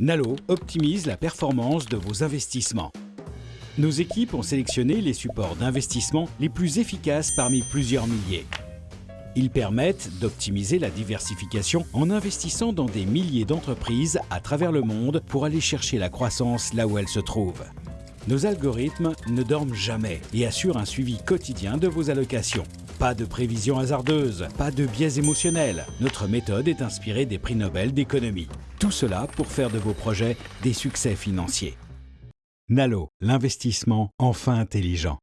Nalo optimise la performance de vos investissements. Nos équipes ont sélectionné les supports d'investissement les plus efficaces parmi plusieurs milliers. Ils permettent d'optimiser la diversification en investissant dans des milliers d'entreprises à travers le monde pour aller chercher la croissance là où elle se trouve. Nos algorithmes ne dorment jamais et assurent un suivi quotidien de vos allocations. Pas de prévisions hasardeuses, pas de biais émotionnels. Notre méthode est inspirée des prix Nobel d'économie. Tout cela pour faire de vos projets des succès financiers. Nalo, l'investissement enfin intelligent.